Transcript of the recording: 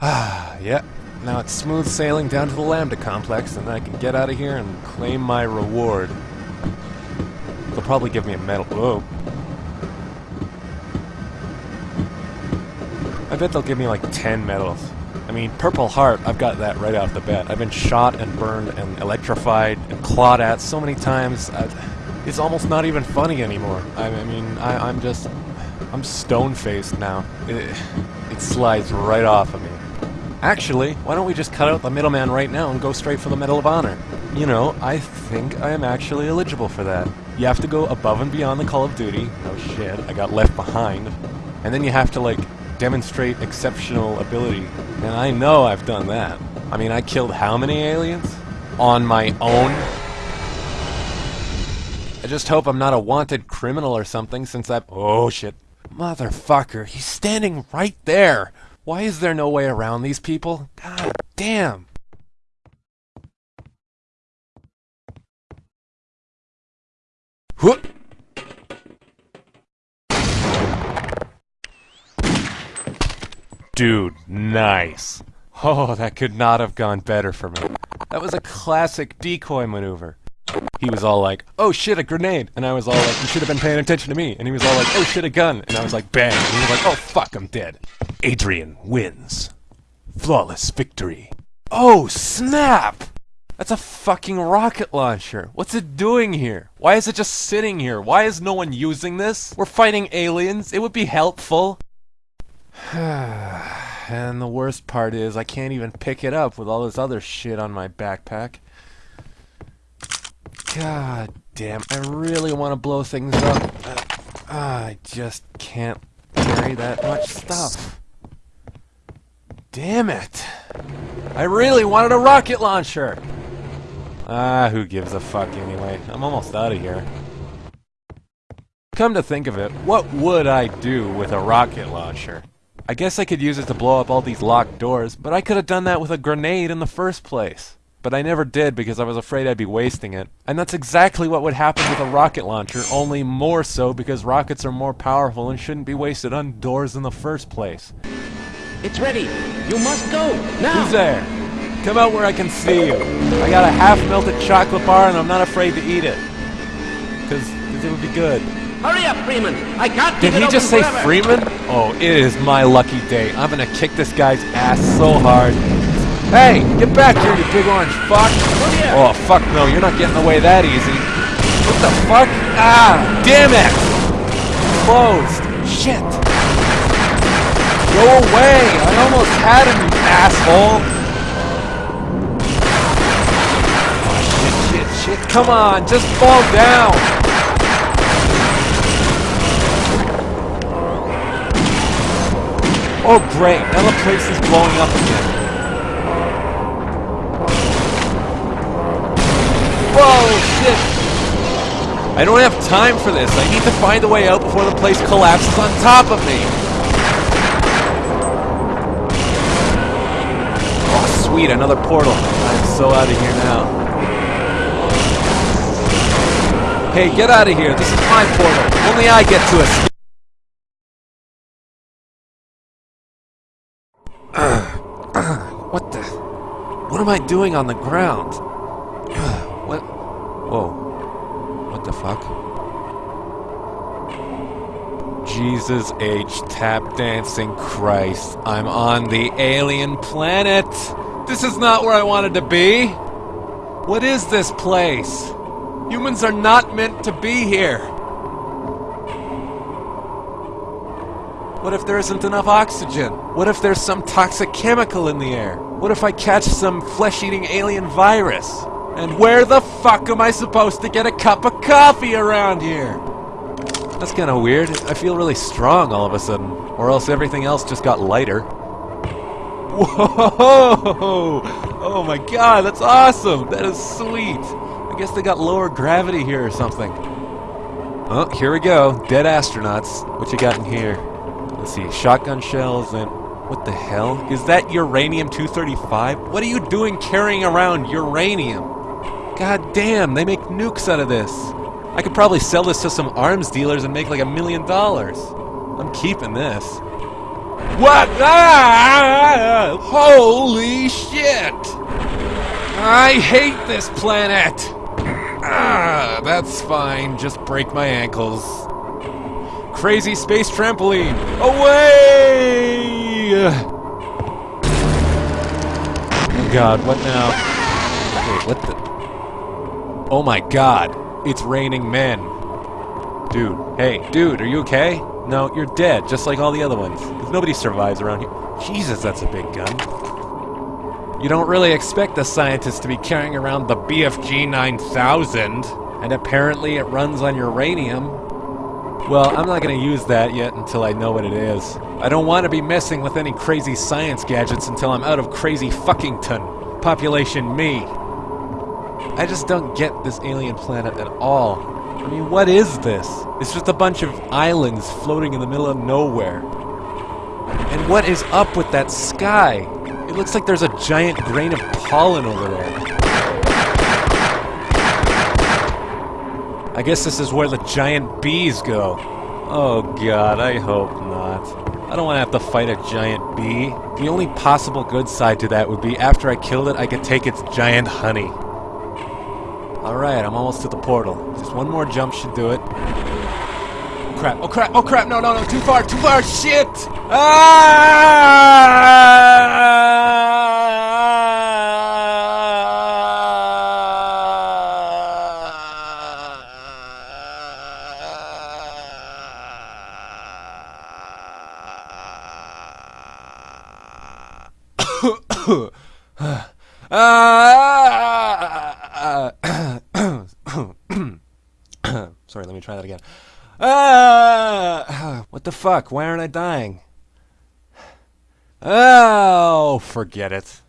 Ah, yeah. Now it's smooth sailing down to the Lambda complex, and I can get out of here and claim my reward. They'll probably give me a medal. Whoa. I bet they'll give me like 10 medals. I mean, Purple Heart, I've got that right off the bat. I've been shot and burned and electrified and clawed at so many times. I, it's almost not even funny anymore. I, I mean, I, I'm just... I'm stone-faced now. It, it slides right off of me. Actually, why don't we just cut out the middleman right now and go straight for the Medal of Honor? You know, I think I am actually eligible for that. You have to go above and beyond the Call of Duty. Oh shit, I got left behind. And then you have to, like, demonstrate exceptional ability. And I know I've done that. I mean, I killed how many aliens? On my own? I just hope I'm not a wanted criminal or something since I've... Oh shit. Motherfucker, he's standing right there! Why is there no way around these people? God damn! Whoop! Dude, nice. Oh, that could not have gone better for me. That was a classic decoy maneuver. He was all like, oh shit, a grenade. And I was all like, you should have been paying attention to me. And he was all like, oh shit, a gun. And I was like, bang. And he was like, oh fuck, I'm dead. Adrian wins. Flawless victory. Oh, snap! That's a fucking rocket launcher. What's it doing here? Why is it just sitting here? Why is no one using this? We're fighting aliens. It would be helpful. and the worst part is I can't even pick it up with all this other shit on my backpack. God damn, I really want to blow things up. Uh, I just can't carry that much stuff. Damn it. I really wanted a rocket launcher. Ah, who gives a fuck anyway? I'm almost out of here. Come to think of it, what would I do with a rocket launcher? I guess I could use it to blow up all these locked doors, but I could have done that with a grenade in the first place. But I never did because I was afraid I'd be wasting it. And that's exactly what would happen with a rocket launcher, only more so because rockets are more powerful and shouldn't be wasted on doors in the first place. It's ready. You must go. Now. Who's there? Come out where I can see you. I got a half-melted chocolate bar and I'm not afraid to eat it. Because it would be good. Hurry up, Freeman. I can't Did he just say forever. Freeman? Oh, it is my lucky day. I'm gonna kick this guy's ass so hard. Hey, get back here, you big orange fuck! Oh, fuck no, you're not getting away that easy. What the fuck? Ah, damn it! Closed. Shit. Go away! I almost had him, you asshole! Oh, shit, shit, shit. Come on, just fall down! Oh great, now the place is blowing up again. I don't have time for this. I need to find a way out before the place collapses on top of me. Oh sweet, another portal. I'm so out of here now. Hey, get out of here. This is my portal. Only I get to escape. What the? What am I doing on the ground? What? Whoa. What the fuck? Jesus H. Tap Dancing Christ. I'm on the alien planet. This is not where I wanted to be. What is this place? Humans are not meant to be here. What if there isn't enough oxygen? What if there's some toxic chemical in the air? What if I catch some flesh-eating alien virus? And where the fuck am I supposed to get a cup of coffee around here? That's kind of weird. I feel really strong all of a sudden. Or else everything else just got lighter. Whoa! Oh my god, that's awesome! That is sweet! I guess they got lower gravity here or something. Oh, here we go. Dead astronauts. What you got in here? Let's see, shotgun shells and... What the hell? Is that uranium-235? What are you doing carrying around uranium? God damn, they make nukes out of this. I could probably sell this to some arms dealers and make like a million dollars. I'm keeping this. What? Ah! Holy shit! I hate this planet! Ah, that's fine. Just break my ankles. Crazy space trampoline! Away! Oh god, what now? Wait, what the? Oh my god, it's raining men. Dude, hey, dude, are you okay? No, you're dead, just like all the other ones. 'Cause nobody survives around here. Jesus, that's a big gun. You don't really expect a scientist to be carrying around the BFG 9000, and apparently it runs on uranium. Well, I'm not going to use that yet until I know what it is. I don't want to be messing with any crazy science gadgets until I'm out of crazy fuckington. Population me. I just don't get this alien planet at all. I mean, what is this? It's just a bunch of islands floating in the middle of nowhere. And what is up with that sky? It looks like there's a giant grain of pollen over there. I guess this is where the giant bees go. Oh god, I hope not. I don't want to have to fight a giant bee. The only possible good side to that would be after I killed it, I could take its giant honey. Alright, I'm almost to the portal. Just one more jump should do it. Oh crap, oh crap, oh crap, no, no, no, too far, too far, shit! Ah! Ah! Sorry, let me try that again. Ah! What the fuck? Why aren't I dying? Oh, forget it.